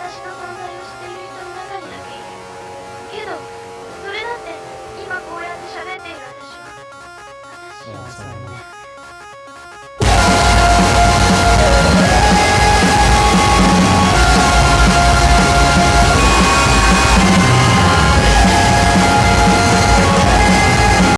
私の存在を知っている人の中にだけいる。けどそれだって今こうやって喋っている私は私はそう